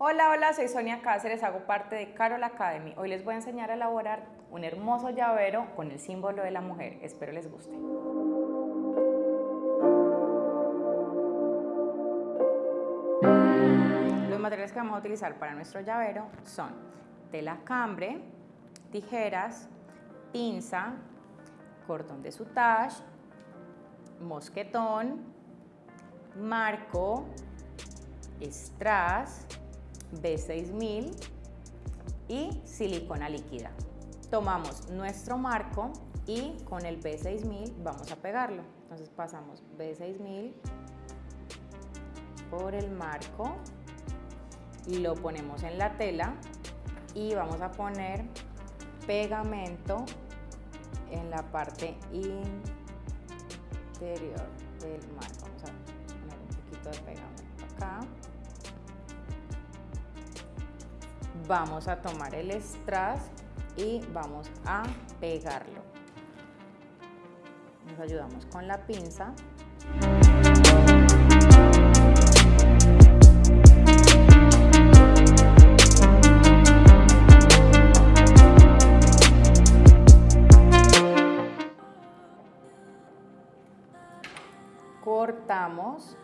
Hola, hola, soy Sonia Cáceres, hago parte de Carol Academy. Hoy les voy a enseñar a elaborar un hermoso llavero con el símbolo de la mujer. Espero les guste. Los materiales que vamos a utilizar para nuestro llavero son tela cambre, tijeras, pinza, cordón de sutage, mosquetón, marco, strass, B6000 y silicona líquida. Tomamos nuestro marco y con el B6000 vamos a pegarlo. Entonces pasamos B6000 por el marco lo ponemos en la tela y vamos a poner pegamento en la parte interior del marco. Vamos a poner un poquito de pegamento acá. Vamos a tomar el strass y vamos a pegarlo. Nos ayudamos con la pinza. cortamos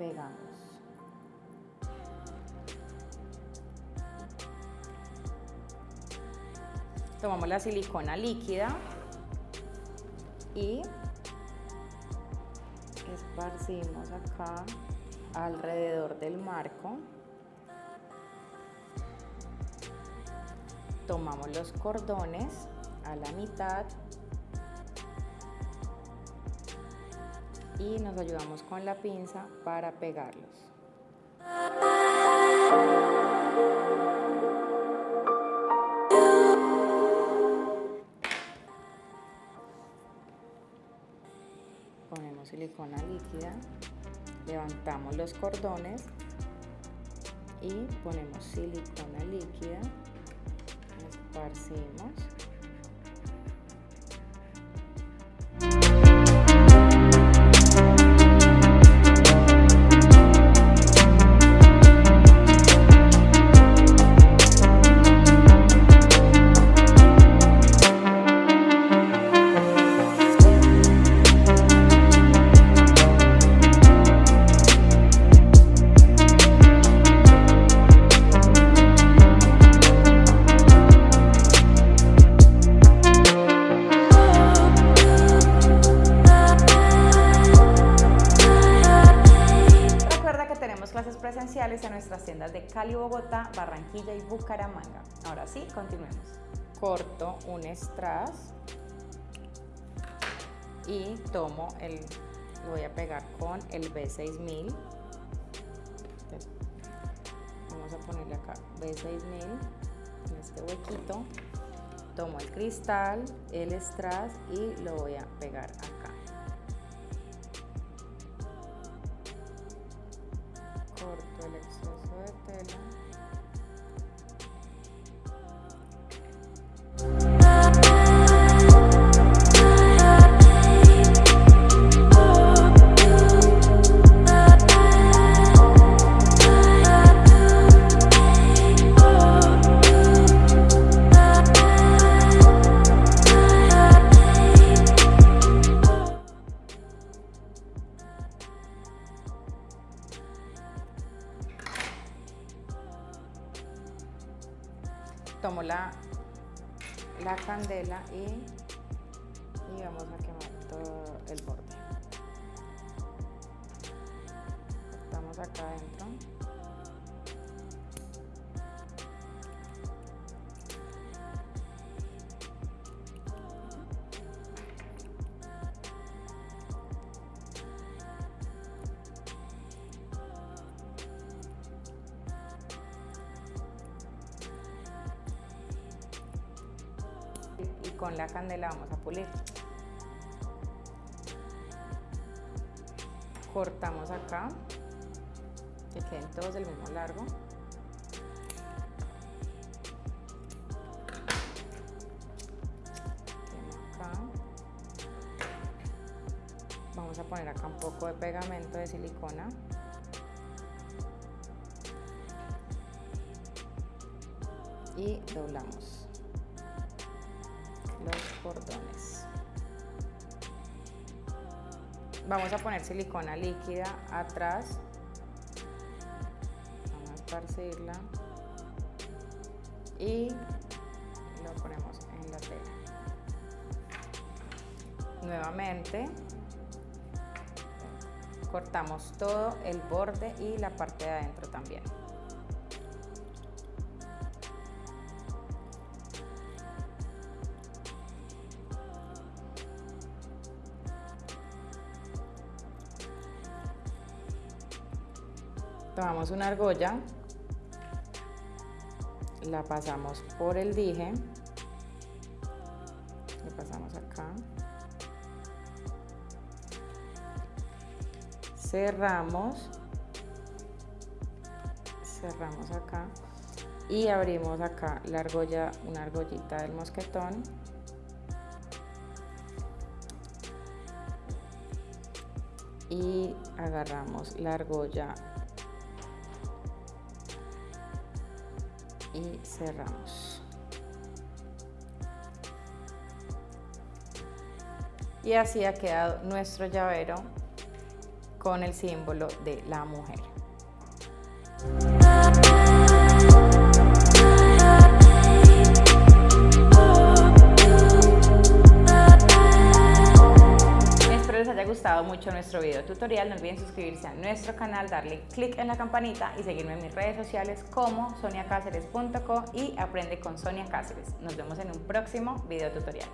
pegamos. Tomamos la silicona líquida y esparcimos acá alrededor del marco. tomamos los cordones a la mitad y nos ayudamos con la pinza para pegarlos. Ponemos silicona líquida, levantamos los cordones y ponemos silicona líquida esparcimos. Presenciales en nuestras tiendas de Cali, Bogotá, Barranquilla y Bucaramanga. Ahora sí, continuemos. Corto un strass y tomo el, lo voy a pegar con el B6000. Vamos a ponerle acá B6000 en este huequito. Tomo el cristal, el strass y lo voy a pegar acá. Tomo la, la candela y, y vamos a quemar todo el borde. Estamos acá adentro. Con la candela vamos a pulir. Cortamos acá, que queden todos del mismo largo. Acá. Vamos a poner acá un poco de pegamento de silicona. Y doblamos cordones. Vamos a poner silicona líquida atrás. Vamos a esparcirla. Y lo ponemos en la tela. Nuevamente cortamos todo el borde y la parte de adentro también. Tomamos una argolla, la pasamos por el dije, le pasamos acá, cerramos, cerramos acá y abrimos acá la argolla, una argollita del mosquetón. Y agarramos la argolla y cerramos. Y así ha quedado nuestro llavero con el símbolo de la mujer. Gustado mucho nuestro video tutorial. No olviden suscribirse a nuestro canal, darle click en la campanita y seguirme en mis redes sociales como soniacaceres.co y aprende con Sonia Cáceres. Nos vemos en un próximo video tutorial.